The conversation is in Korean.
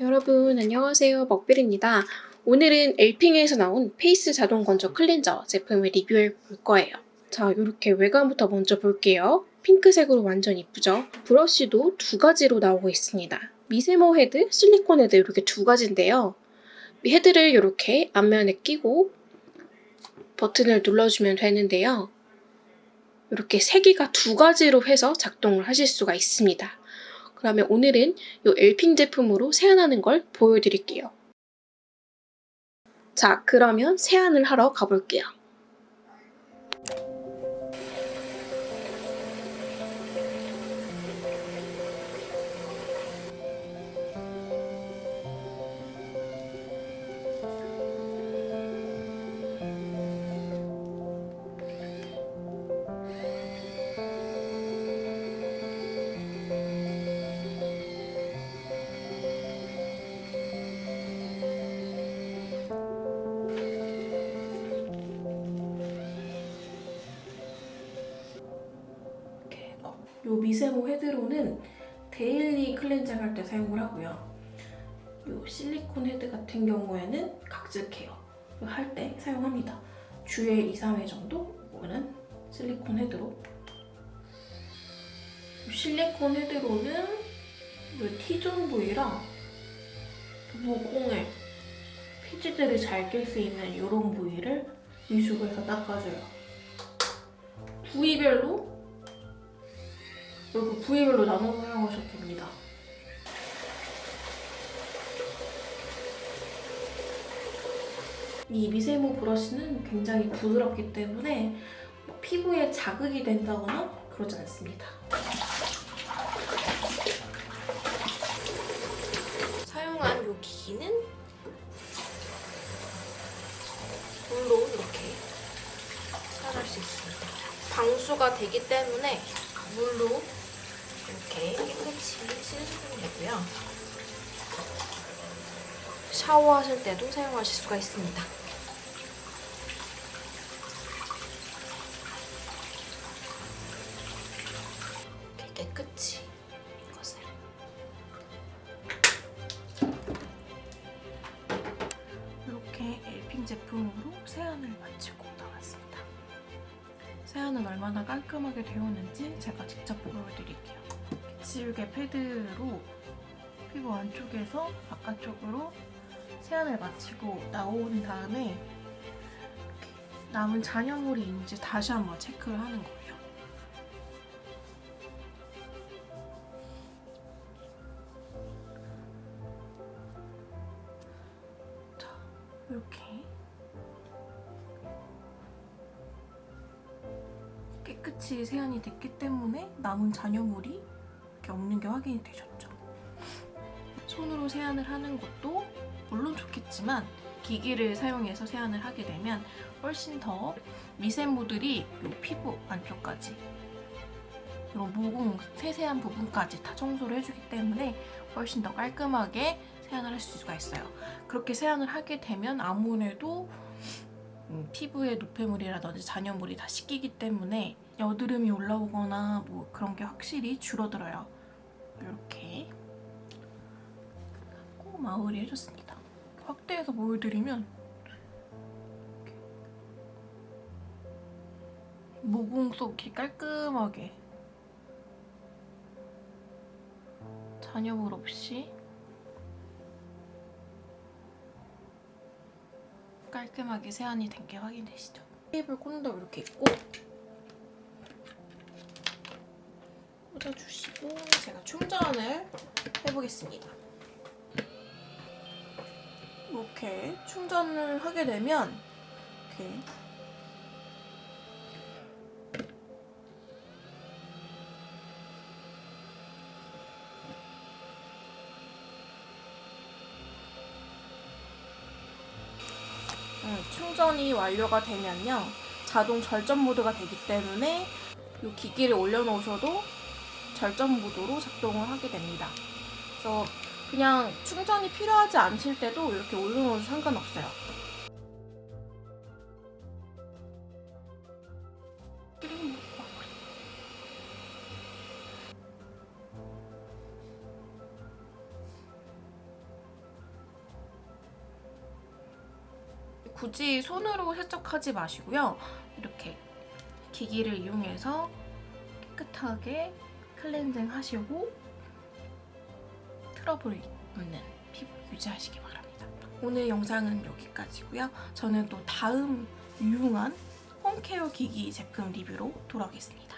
여러분 안녕하세요 먹빌입니다. 오늘은 엘핑에서 나온 face 자동 건조 클렌저 제품을 리뷰해 볼 거예요. 자 이렇게 외관부터 먼저 볼게요. 핑크색으로 완전 이쁘죠? 브러쉬도 두 가지로 나오고 있습니다. 미세모 헤드, 실리콘 헤드 이렇게 두 가지인데요. 헤드를 이렇게 앞면에 끼고 버튼을 눌러주면 되는데요. 이렇게 세기가 두 가지로 해서 작동을 하실 수가 있습니다. 그러면 오늘은 이 엘핑 제품으로 세안하는 걸 보여드릴게요. 자, 그러면 세안을 하러 가볼게요. 어, 요 미세모 헤드로는 daily cleansing 할 때 사용을 하고요. 요 실리콘 헤드 같은 경우에는 각질 care 할 때 사용합니다. 주에 2, 3회 정도 이거는 실리콘 헤드로 요 실리콘 헤드로는 요 T zone 부위랑 모공에 피지들이 잘 낄 수 있는 이런 부위를 위주로 해서 닦아줘요. 부위별로 이렇게 부위별로 나눠서 사용하셔도 됩니다. 이 미세모 브러쉬는 굉장히 부드럽기 때문에 뭐 피부에 자극이 된다거나 그러지 않습니다. 사용한 이 기기는 물로 이렇게 사용할 수 있습니다. 방수가 되기 때문에 물로 이렇게 깨끗이 씻으시면 되고요. 샤워하실 때도 사용하실 수가 있습니다. 이렇게 깨끗이 이것을 이렇게 엘핑 제품으로 세안을 마치고 나왔습니다. 세안은 얼마나 깔끔하게 되었는지 제가 직접 보여드릴게요. 지우개 패드로 피부 안쪽에서 바깥쪽으로 세안을 마치고 나온 다음에 남은 잔여물이 있는지 다시 한번 체크를 하는 거예요. 자, 이렇게 깨끗이 세안이 됐기 때문에 남은 잔여물이 이렇게 없는 게 확인이 되셨죠. 손으로 세안을 하는 것도 물론 좋겠지만 기기를 사용해서 세안을 하게 되면 훨씬 더 미세모들이 이 피부 안쪽까지 이런 모공 세세한 부분까지 다 청소를 해주기 때문에 훨씬 더 깔끔하게 세안을 할 수가 있어요. 그렇게 세안을 하게 되면 아무래도 음, 피부에 노폐물이라든지 잔여물이 다 씻기기 때문에 여드름이 올라오거나 뭐 그런 게 확실히 줄어들어요. 이렇게 하고 마무리 해줬습니다. 확대해서 보여드리면 모공 속 이렇게 깔끔하게 잔여물 없이 깔끔하게 세안이 된 게 확인되시죠? 테이블 콘도 이렇게 있고 꽂아주시고 제가 충전을 해보겠습니다. 이렇게 충전을 하게 되면 이렇게 음, 충전이 완료가 되면요 자동 절전 모드가 되기 때문에 이 기기를 올려놓으셔도 절전 모드로 작동을 하게 됩니다. 그래서 그냥 충전이 필요하지 않을 때도 이렇게 올려놓으셔도 상관없어요. 굳이 손으로 세척하지 마시고요. 이렇게 기기를 이용해서 깨끗하게 클렌징 하시고 트러블 없는 피부 유지하시기 바랍니다. 오늘 영상은 여기까지고요. 저는 또 다음 유용한 홈케어 기기 제품 리뷰로 돌아오겠습니다.